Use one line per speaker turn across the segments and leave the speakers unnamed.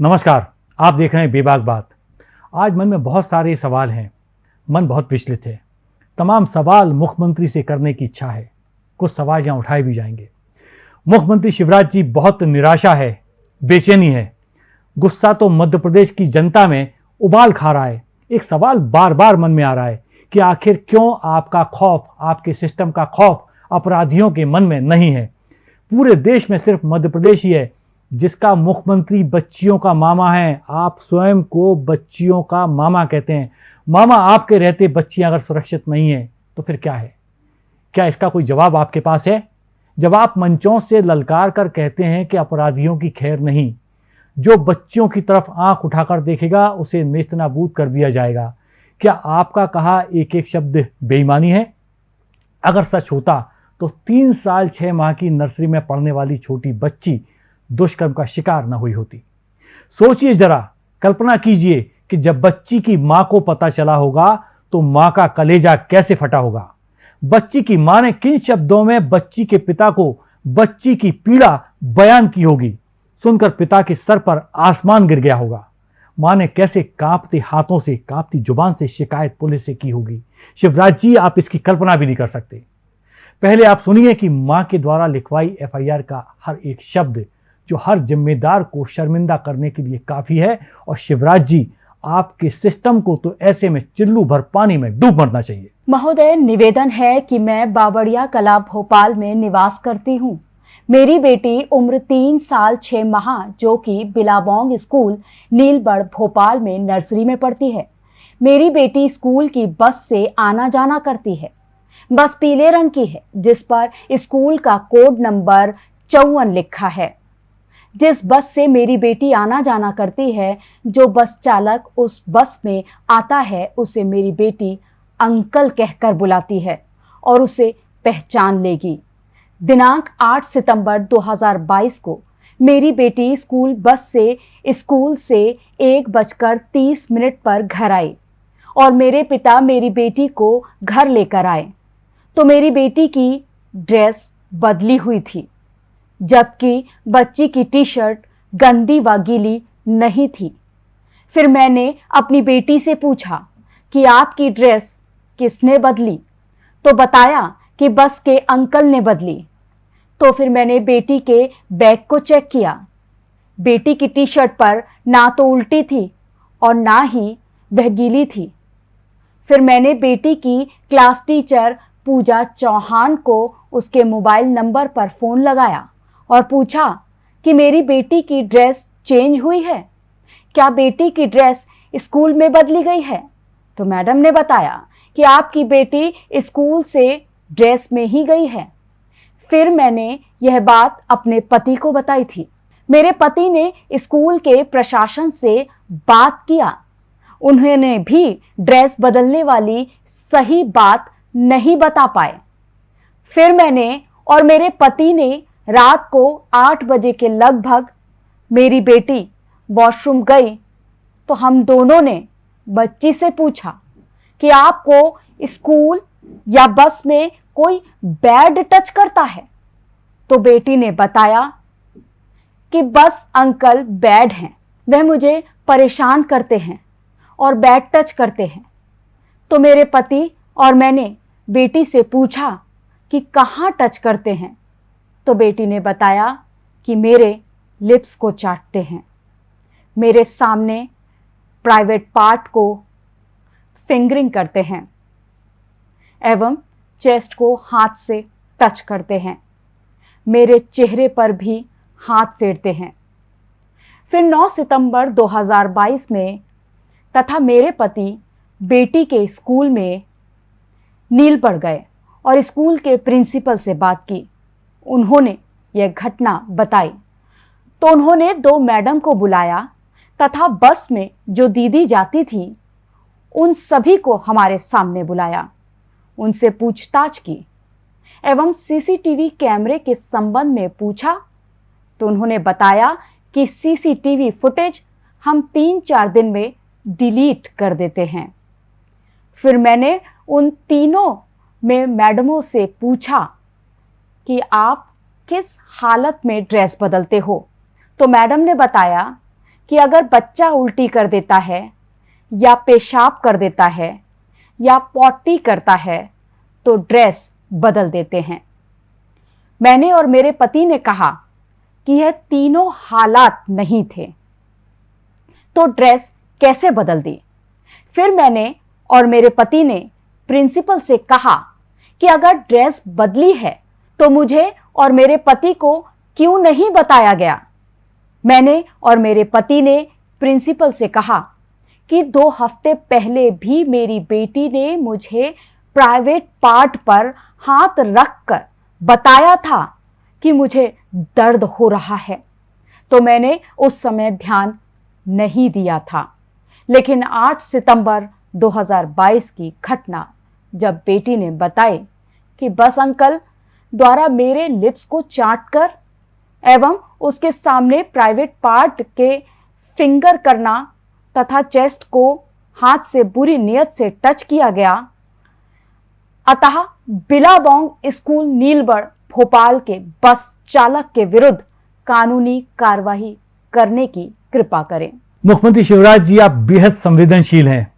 नमस्कार, आप देख रहे हैं बेबाक बात। आज मन में बहुत सारे सवाल हैं। मन बहुत विचलित है। तमाम सवाल मुख्यमंत्री से करने की इच्छा है। कुछ सवाल यहाँ उठाए भी जाएँगे। मुख्यमंत्री शिवराज जी बहुत निराशा है, बेचैनी है। गुस्सा तो मध्य प्रदेश की जनता में उबाल खा रहा है। एक सवाल बार बार मन में आ रहा है कि आखिर क्यों आपका खौफ, आपके सिस्टम का खौफ अपराधियों के मन में नहीं है? पूरे देश में सिर्फ़ मध्य प्रदेश ही है। जिसका मुख्यमंत्री बच्चियों का मामा है, आप स्वयं को बच्चियों का मामा कहते हैं। मामा आपके रहते बच्चियाँ अगर सुरक्षित नहीं है तो फिर क्या है? क्या इसका कोई जवाब आपके पास है? जब आप मंचों से ललकार कर कहते हैं कि अपराधियों की खैर नहीं, जो बच्चियों की तरफ़ आँख उठाकर देखेगा, उसे नेस्तनाबूद कर दिया जाएगा। क्या आपका कहा एक एक शब्द बेईमानी है? अगर सच होता तो तीन साल छः माह की नर्सरी में पढ़ने वाली छोटी बच्ची दुष्कर्म का शिकार न हुई होती। सोचिए जरा, कल्पना कीजिए कि जब बच्ची की माँ को पता चला होगा तो माँ का कलेजा कैसे फटा होगा? बच्ची की माँ ने किन शब्दों में बच्ची के पिता को बच्ची की पीड़ा बयान की होगी? सुनकर पिता के सर पर आसमान गिर गया होगा। माँ ने कैसे कांपते हाथों से, कांपती ज़ुबान से शिकायत पुलिस से की होगी? शिवराज जी, आप इसकी कल्पना भी नहीं कर सकते। पहले आप सुनिए कि माँ के द्वारा लिखवाई एफआईआर का हर एक शब्द जो हर जिम्मेदार को शर्मिंदा करने के लिए काफ़ी है। और शिवराज जी, आपके सिस्टम को तो ऐसे में चिल्लू भर पानी में डूब मरना चाहिए।
महोदय, निवेदन है कि मैं बाबड़िया कला भोपाल में निवास करती हूँ। मेरी बेटी उम्र तीन साल छह माह, जो कि बिलाबोंग स्कूल, नीलबड़ भोपाल में नर्सरी में पढ़ती है। मेरी बेटी स्कूल की बस से आना जाना करती है। बस पीले रंग की है, जिस पर स्कूल का कोड नंबर चौवन लिखा है। जिस बस से मेरी बेटी आना जाना करती है, जो बस चालक उस बस में आता है, उसे मेरी बेटी अंकल कहकर बुलाती है और उसे पहचान लेगी। दिनांक 8 सितंबर 2022 को मेरी बेटी स्कूल बस से, स्कूल से एक बजकर तीस मिनट पर घर आई और मेरे पिता मेरी बेटी को घर लेकर आए। तो मेरी बेटी की ड्रेस बदली हुई थी। जबकि बच्ची की टी शर्ट गंदी व गीली नहीं थी। फिर मैंने अपनी बेटी से पूछा कि आपकी ड्रेस किसने बदली? तो बताया कि बस के अंकल ने बदली। तो फिर मैंने बेटी के बैग को चेक किया। बेटी की टी शर्ट पर ना तो उल्टी थी और ना ही वह गीली थी। फिर मैंने बेटी की क्लास टीचर पूजा चौहान को उसके मोबाइल नंबर पर फ़ोन लगाया। और पूछा कि मेरी बेटी की ड्रेस चेंज हुई है? क्या बेटी की ड्रेस स्कूल में बदली गई है? तो मैडम ने बताया कि आपकी बेटी स्कूल से ड्रेस में ही गई है। फिर मैंने यह बात अपने पति को बताई थी। मेरे पति ने स्कूल के प्रशासन से बात किया। उन्होंने भी ड्रेस बदलने वाली सही बात नहीं बता पाए। फिर मैंने और मेरे पति ने रात को आठ बजे के लगभग मेरी बेटी वॉशरूम गई तो हम दोनों ने बच्ची से पूछा कि आपको स्कूल या बस में कोई बैड टच करता है? तो बेटी ने बताया कि बस अंकल बैड हैं। वह मुझे परेशान करते हैं और बैड टच करते हैं। तो मेरे पति और मैंने बेटी से पूछा कि कहाँ टच करते हैं? तो बेटी ने बताया कि मेरे लिप्स को चाटते हैं। मेरे सामने प्राइवेट पार्ट को फिंगरिंग करते हैं एवं चेस्ट को हाथ से टच करते हैं। मेरे चेहरे पर भी हाथ फेरते हैं। फिर 9 सितंबर 2022 में तथा मेरे पति बेटी के स्कूल में नील पड़ गए और स्कूल के प्रिंसिपल से बात की। उन्होंने यह घटना बताई। तो उन्होंने दो मैडम को बुलाया तथा बस में जो दीदी जाती थी, उन सभी को हमारे सामने बुलाया। उनसे पूछताछ की एवं सीसीटीवी कैमरे के संबंध में पूछा। तो उन्होंने बताया कि सीसीटीवी फुटेज हम तीन चार दिन में डिलीट कर देते हैं। फिर मैंने उन तीनों में मैडमों से पूछा कि आप किस हालत में ड्रेस बदलते हो। तो मैडम ने बताया कि अगर बच्चा उल्टी कर देता है, या पेशाब कर देता है, या पॉटी करता है तो ड्रेस बदल देते हैं। मैंने और मेरे पति ने कहा कि यह तीनों हालात नहीं थे। तो ड्रेस कैसे बदल दी? फिर मैंने और मेरे पति ने प्रिंसिपल से कहा कि अगर ड्रेस बदली है तो मुझे और मेरे पति को क्यों नहीं बताया गया? मैंने और मेरे पति ने प्रिंसिपल से कहा कि दो हफ़्ते पहले भी मेरी बेटी ने मुझे प्राइवेट पार्ट पर हाथ रखकर बताया था कि मुझे दर्द हो रहा है। तो मैंने उस समय ध्यान नहीं दिया था। लेकिन 8 सितंबर 2022 की घटना जब बेटी ने बताई कि बस अंकल द्वारा मेरे लिप्स को चाटकर एवं उसके सामने प्राइवेट पार्ट के फिंगर करना तथा चेस्ट को हाथ से बुरी नियत से टच किया गया। अतः बिलाबोंग स्कूल नीलबड़ भोपाल के बस चालक के विरुद्ध कानूनी कार्यवाही करने की कृपा करें।
मुख्यमंत्री शिवराज जी, आप बेहद संवेदनशील हैं,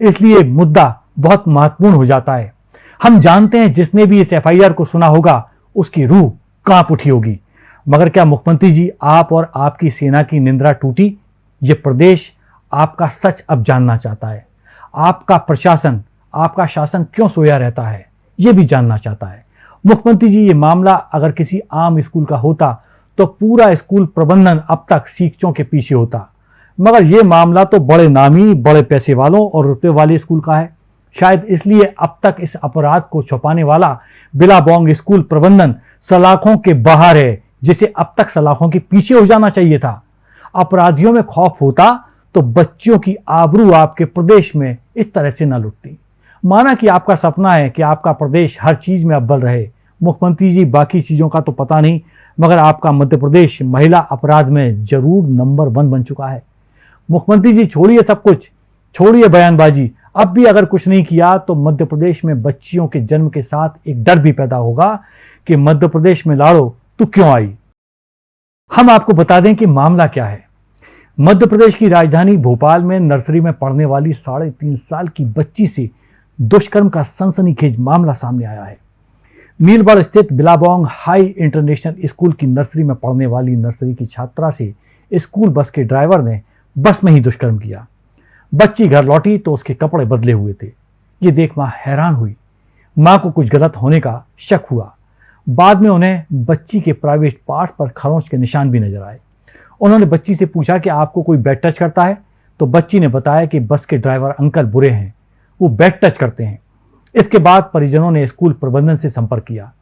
इसलिए मुद्दा बहुत महत्वपूर्ण हो जाता है। हम जानते हैं जिसने भी इस एफआईआर को सुना होगा, उसकी रूह काँप उठी होगी। मगर क्या मुख्यमंत्री जी, आप और आपकी सेना की निंद्रा टूटी? ये प्रदेश आपका सच अब जानना चाहता है। आपका प्रशासन, आपका शासन क्यों सोया रहता है, ये भी जानना चाहता है। मुख्यमंत्री जी, ये मामला अगर किसी आम स्कूल का होता तो पूरा स्कूल प्रबंधन अब तक शिक्षकों के पीछे होता। मगर ये मामला तो बड़े नामी, बड़े पैसे वालों और रुपए वाले स्कूल का है। शायद इसलिए अब तक इस अपराध को छुपाने वाला बिलाबोंग स्कूल प्रबंधन सलाखों के बाहर है, जिसे अब तक सलाखों के पीछे हो जाना चाहिए था। अपराधियों में खौफ होता तो बच्चियों की आबरू आपके प्रदेश में इस तरह से न लुटती। माना कि आपका सपना है कि आपका प्रदेश हर चीज़ में अव्वल रहे। मुख्यमंत्री जी, बाकी चीज़ों का तो पता नहीं, मगर आपका मध्य प्रदेश महिला अपराध में ज़रूर नंबर वन बन चुका है। मुख्यमंत्री जी, छोड़िए सब कुछ। छोड़िए बयानबाजी। अब भी अगर कुछ नहीं किया तो मध्य प्रदेश में बच्चियों के जन्म के साथ एक डर भी पैदा होगा कि मध्य प्रदेश में लाड़ो तो क्यों आई? हम आपको बता दें कि मामला क्या है। मध्य प्रदेश की राजधानी भोपाल में नर्सरी में पढ़ने वाली साढ़े तीन साल की बच्ची से दुष्कर्म का सनसनीखेज मामला सामने आया है। नीलबड़ स्थित बिलाबोंग हाई इंटरनेशनल स्कूल की नर्सरी में पढ़ने वाली नर्सरी की छात्रा से स्कूल बस के ड्राइवर ने बस में ही दुष्कर्म किया। बच्ची घर लौटी तो उसके कपड़े बदले हुए थे। ये देख माँ हैरान हुई। माँ को कुछ गलत होने का शक हुआ। बाद में उन्हें बच्ची के प्राइवेट पार्ट पर खरोंच के निशान भी नज़र आए। उन्होंने बच्ची से पूछा कि आपको कोई बैड टच करता है? तो बच्ची ने बताया कि बस के ड्राइवर अंकल बुरे हैं। वो बैड टच करते हैं। इसके बाद परिजनों ने स्कूल प्रबंधन से संपर्क किया।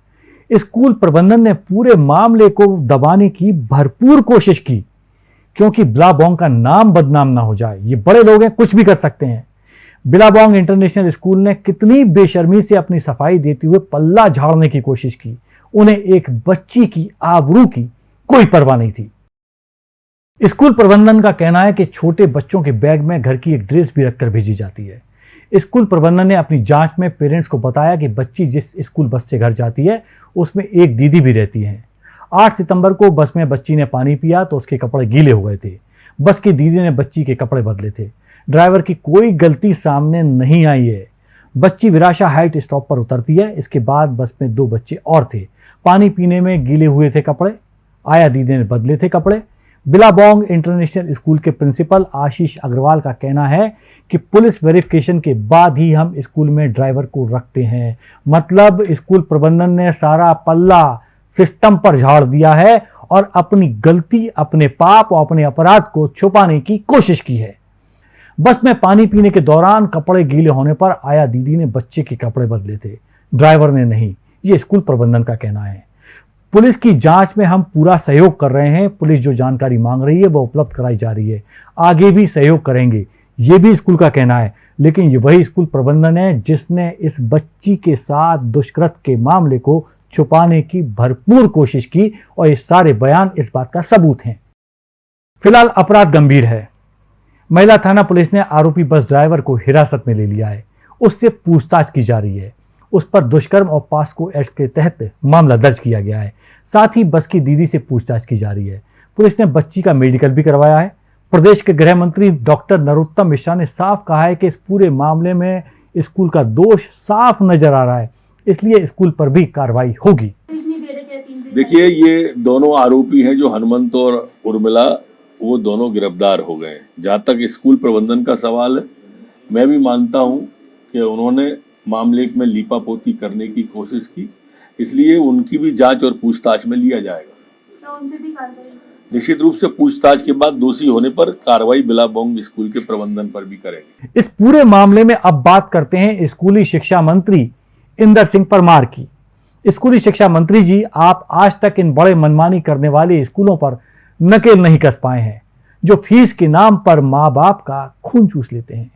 स्कूल प्रबंधन ने पूरे मामले को दबाने की भरपूर कोशिश की। क्योंकि बिलाबोंग का नाम बदनाम ना हो जाए। ये बड़े लोग हैं, कुछ भी कर सकते हैं। बिलाबोंग इंटरनेशनल स्कूल ने कितनी बेशर्मी से अपनी सफ़ाई देते हुए पल्ला झाड़ने की कोशिश की। उन्हें एक बच्ची की आबरू की कोई परवाह नहीं थी। स्कूल प्रबंधन का कहना है कि छोटे बच्चों के बैग में घर की एक ड्रेस भी रखकर भेजी जाती है। स्कूल प्रबंधन ने अपनी जाँच में पेरेंट्स को बताया कि बच्ची जिस स्कूल बस से घर जाती है, उसमें एक दीदी भी रहती है। 8 सितंबर को बस में बच्ची ने पानी पिया तो उसके कपड़े गीले हो गए थे। बस की दीदी ने बच्ची के कपड़े बदले थे। ड्राइवर की कोई गलती सामने नहीं आई है। बच्ची विराशा हाइट स्टॉप पर उतरती है। इसके बाद बस में दो बच्चे और थे। पानी पीने में गीले हुए थे कपड़े। आया दीदी ने बदले थे कपड़े। बिलाबोंग इंटरनेशनल स्कूल के प्रिंसिपल आशीष अग्रवाल का कहना है कि पुलिस वेरिफिकेशन के बाद ही हम स्कूल में ड्राइवर को रखते हैं। मतलब स्कूल प्रबंधन ने सारा पल्ला सिस्टम पर झाड़ दिया है और अपनी गलती, अपने पाप और अपने अपराध को छुपाने की कोशिश की है। बस में पानी पीने के दौरान कपड़े गीले होने पर आया दीदी ने बच्चे के कपड़े बदले थे। ड्राइवर ने नहीं, ये स्कूल प्रबंधन का कहना है। पुलिस की जाँच में हम पूरा सहयोग कर रहे हैं। पुलिस जो जानकारी मांग रही है, वो उपलब्ध कराई जा रही है। आगे भी सहयोग करेंगे, ये भी स्कूल का कहना है। लेकिन ये वही स्कूल प्रबंधन है, जिसने इस बच्ची के साथ दुष्कृत के मामले को छुपाने की भरपूर कोशिश की और ये सारे बयान इस बात का सबूत हैं। फ़िलहाल अपराध गंभीर है। महिला थाना पुलिस ने आरोपी बस ड्राइवर को हिरासत में ले लिया है। उससे पूछताछ की जा रही है। उस पर दुष्कर्म और पास्को एक्ट के तहत मामला दर्ज किया गया है। साथ ही बस की दीदी से पूछताछ की जा रही है। पुलिस ने बच्ची का मेडिकल भी करवाया है। प्रदेश के गृह मंत्री डॉक्टर नरोत्तम मिश्रा ने साफ़ कहा है कि इस पूरे मामले में स्कूल का दोष साफ़ नज़र आ रहा है। इसलिए स्कूल पर भी कार्रवाई होगी।
देखिए ये दोनों आरोपी हैं जो हनुमंत और उर्मिला वो दोनों गिरफ़्तार हो गए जहाँ तक स्कूल प्रबंधन का सवाल है मैं भी मानता हूँ कि उन्होंने मामले में लीपापोती करने की कोशिश की इसलिए उनकी भी जाँच और पूछताछ में लिया जाएगा। निश्चित रूप से पूछताछ के बाद दोषी होने पर कार्रवाई बिलाबोंग स्कूल के प्रबंधन पर भी करेंगे।
इस पूरे मामले में अब बात करते हैं स्कूली शिक्षा मंत्री इंदर सिंह परमार की। स्कूली शिक्षा मंत्री जी, आप आज तक इन बड़े मनमानी करने वाले स्कूलों पर नकेल नहीं कस पाए हैं, जो फ़ीस के नाम पर माँ बाप का खून चूस लेते हैं।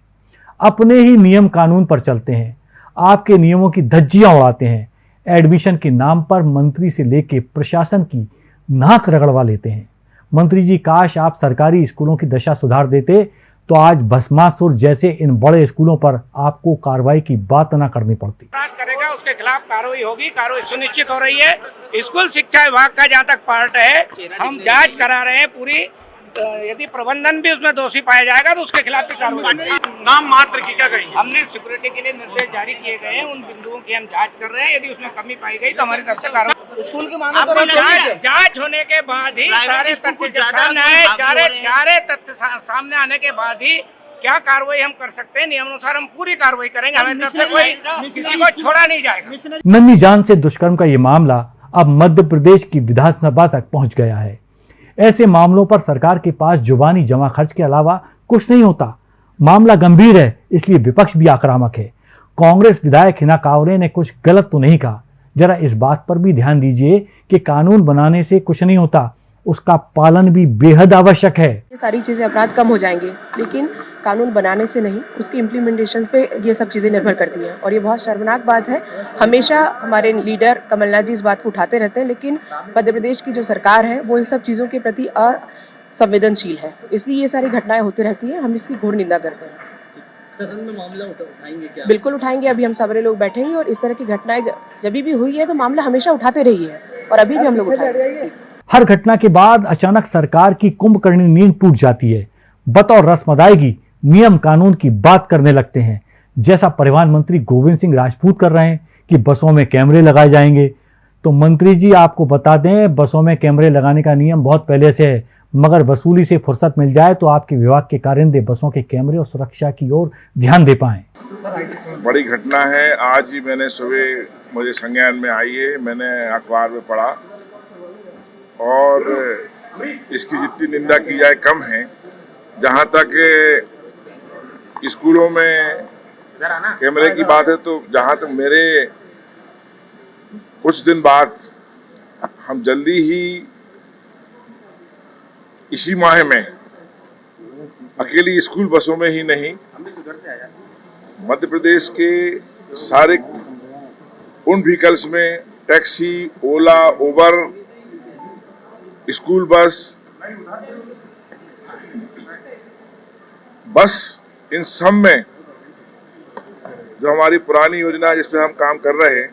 अपने ही नियम कानून पर चलते हैं, आपके नियमों की धज्जियाँ उड़ाते हैं, एडमिशन के नाम पर मंत्री से लेके प्रशासन की नाक रगड़वा लेते हैं। मंत्री जी, काश आप सरकारी स्कूलों की दशा सुधार देते तो आज भस्मासुर जैसे इन बड़े स्कूलों पर आपको कार्रवाई की बात ना करनी पड़ती।
करेगा, उसके खिलाफ कार्रवाई होगी, कार्रवाई सुनिश्चित हो रही है। स्कूल शिक्षा विभाग का जहाँ तक पार्ट है, हम जाँच करा रहे हैं पूरी। यदि प्रबंधन भी उसमें दोषी पाया जाएगा तो उसके खिलाफ भी कार्रवाई
नाम मात्र की क्या कहेंगे?
हमने सिक्योरिटी के लिए निर्देश जारी किए गए हैं उन बिंदुओं की हम जाँच कर रहे हैं। यदि उसमें कमी पाई गई तो हमारी तरफ़ से कार्रवाई
स्कूल के
जाँच जाँच होने के बाद ही सारे तथ्य सामने आए सारे सारे तथ्य सामने आने के बाद ही क्या कार्रवाई हम कर सकते हैं? नियमानुसार हम पूरी कार्रवाई करेंगे। हमारी तरफ़ से कोई किसी को छोड़ा नहीं जाएगा।
नन्ही जान से दुष्कर्म का ये मामला अब मध्य प्रदेश की विधानसभा तक पहुँच गया है। ऐसे मामलों पर सरकार के पास जुबानी जमा खर्च के अलावा कुछ नहीं होता। मामला गंभीर है, इसलिए विपक्ष भी आक्रामक है। कांग्रेस विधायक हिना कावरे ने कुछ गलत तो नहीं कहा। जरा इस बात पर भी ध्यान दीजिए कि कानून बनाने से कुछ नहीं होता। उसका पालन भी बेहद आवश्यक है।
ये सारी चीज़ें अपराध कम हो जाएँगे, लेकिन कानून बनाने से नहीं उसकी इम्प्लीमेंटेशन पे ये सब चीज़ें निर्भर करती हैं। और ये बहुत शर्मनाक बात है। हमेशा हमारे लीडर कमलनाथ जी इस बात को उठाते रहते हैं लेकिन मध्य प्रदेश की जो सरकार है वो इन सब चीज़ों के प्रति असंवेदनशील है। इसलिए ये सारी घटनाएँ होती रहती हैं हम इसकी घोर निंदा करते हैं।
सदन में मामला उठाएँगे क्या?
बिल्कुल उठाएँगे अभी हम सारे लोग बैठेंगे और इस तरह की घटनाएँ जब भी हुई है तो मामला हमेशा उठाते रही है और अभी भी हम लोग उठाएँगे।
हर घटना के बाद अचानक सरकार की कुंभकर्णी नींद टूट जाती है। बतौर रस्म अदायगी नियम कानून की बात करने लगते हैं। जैसा परिवहन मंत्री गोविंद सिंह राजपूत कर रहे हैं कि बसों में कैमरे लगाए जाएँगे। तो मंत्री जी, आपको बता दें, बसों में कैमरे लगाने का नियम बहुत पहले से है। मगर वसूली से फुर्सत मिल जाए तो आपके विभाग के कारिंदे बसों के कैमरे और सुरक्षा की ओर ध्यान दे पाएँ।
बड़ी घटना है। आज ही मैंने सुबह मुझे संज्ञान में आई है। मैंने अखबार में पढ़ा। और इसकी जितनी निंदा की जाए कम है। जहाँ तक स्कूलों में कैमरे की बात है तो जहाँ तक मेरे कुछ दिन बाद हम जल्दी ही इसी माह में अकेली स्कूल बसों में ही नहीं मध्य प्रदेश के सारे उन व्हीकल्स में टैक्सी ओला उबर स्कूल बस बस इन सब में जो हमारी पुरानी योजना जिस पे हम काम कर रहे हैं,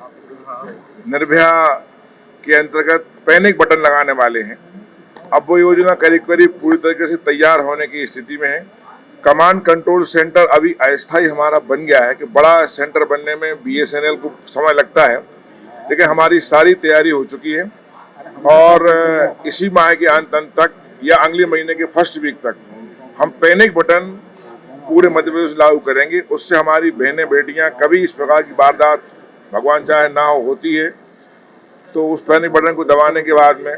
निर्भया के अंतर्गत पैनिक बटन लगाने वाले हैं। अब वो योजना करीब करीब पूरी तरीके से तैयार होने की स्थिति में है। कमांड कंट्रोल सेंटर अभी अस्थायी हमारा बन गया है कि बड़ा सेंटर बनने में बीएसएनएल को समय लगता है। लेकिन हमारी सारी तैयारी हो चुकी है और, इसी माह के अंत अंत तक या अगले महीने के फ़र्स्ट वीक तक हम पैनिक बटन पूरे मध्य प्रदेश लागू करेंगे। उससे हमारी बहनें बेटियाँ कभी इस प्रकार की वारदात भगवान चाहे ना हो होती है। तो उस पैनिक बटन को दबाने के बाद में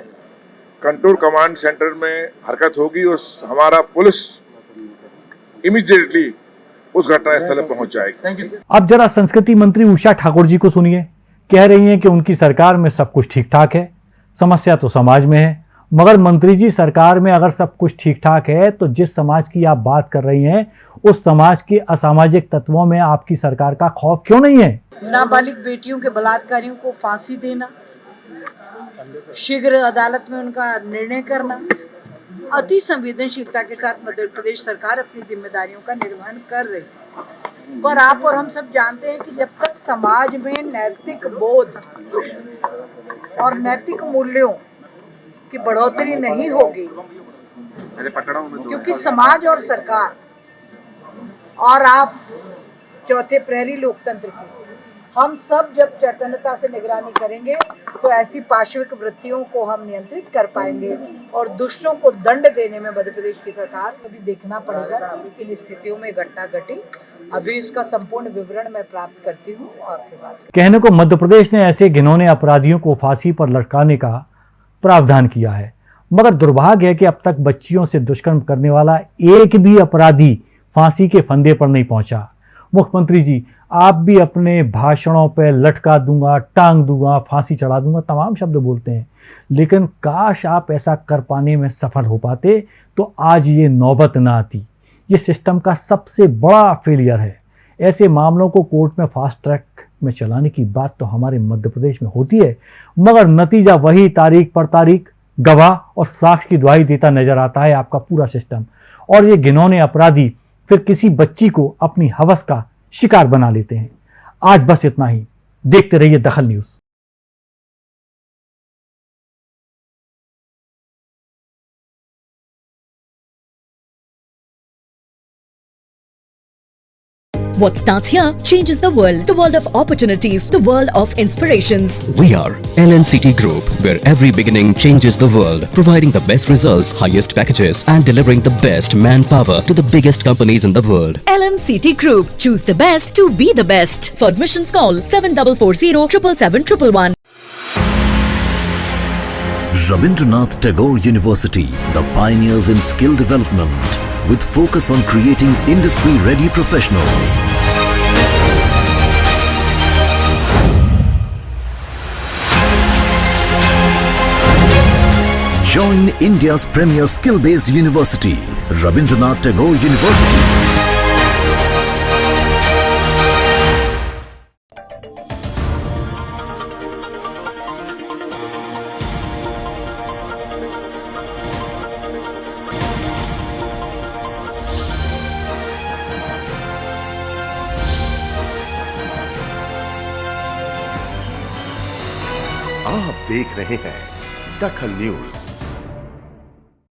कंट्रोल कमांड सेंटर में हरकत होगी उस हमारा पुलिस इमीडिएटली उस घटना स्थल पर पहुँच जाएगी।
अब जरा संस्कृति मंत्री उषा ठाकुर जी को सुनिए। कह रही हैं कि उनकी सरकार में सब कुछ ठीक ठाक है। समस्या तो समाज में है मगर मंत्री जी सरकार में अगर सब कुछ ठीक ठाक है तो जिस समाज की आप बात कर रही हैं उस समाज के असामाजिक तत्वों में आपकी सरकार का खौफ क्यों नहीं है?
नाबालिग बेटियों के बलात्कारियों को फांसी देना, शीघ्र अदालत में उनका निर्णय करना, अति संवेदनशीलता के साथ मध्य प्रदेश सरकार अपनी जिम्मेदारियों का निर्वहन कर रही है। पर आप और हम सब जानते हैं कि जब तक समाज में नैतिक बोध और नैतिक मूल्यों की बढ़ोतरी नहीं होगी, क्योंकि समाज और सरकार और आप चौथे प्रहरी लोकतंत्र की। हम सब जब चैतन्यता से निगरानी करेंगे तो ऐसी पार्श्विक वृत्तियों को हम नियंत्रित कर पाएँगे और दुष्टों को दंड देने में मध्य प्रदेश की सरकार को भी देखना पड़ेगा किन स्थितियों में घटना घटी। अभी इसका संपूर्ण विवरण मैं प्राप्त करती हूँ।
कहने को मध्य प्रदेश ने ऐसे घिनौने अपराधियों को फांसी पर लटकाने का प्रावधान किया है, मगर दुर्भाग्य है कि अब तक बच्चियों से दुष्कर्म करने वाला एक भी अपराधी फांसी के फंदे पर नहीं पहुँचा। मुख्यमंत्री जी, आप भी अपने भाषणों पर लटका दूँगा, टांग दूँगा, फांसी चढ़ा दूँगा, तमाम शब्द बोलते हैं। लेकिन काश आप ऐसा कर पाने में सफल हो पाते तो आज ये नौबत ना आती। ये सिस्टम का सबसे बड़ा फेलियर है। ऐसे मामलों को कोर्ट में फास्ट ट्रैक में चलाने की बात तो हमारे मध्य प्रदेश में होती है, मगर नतीजा वही तारीख पर तारीख, गवाह और साक्ष की दुहाई देता नज़र आता है आपका पूरा सिस्टम। और ये घिनौने अपराधी फिर किसी बच्ची को अपनी हवस का शिकार बना लेते हैं। आज बस इतना ही। देखते रहिए Dakhal news.
What starts here changes the world. The world of opportunities, the world of inspirations.
We are LNCT Group, where every beginning changes the world, providing the best results, highest packages, and delivering the best manpower to the biggest companies in the world.
LNCT Group. Choose the best to be the best. For admissions, call 7440 777
Rabindranath Tagore University, the pioneers in skill development, with focus on creating industry-ready professionals. Join India's premier skill-based university, Rabindranath Tagore University.
देख रहे हैं दखल news.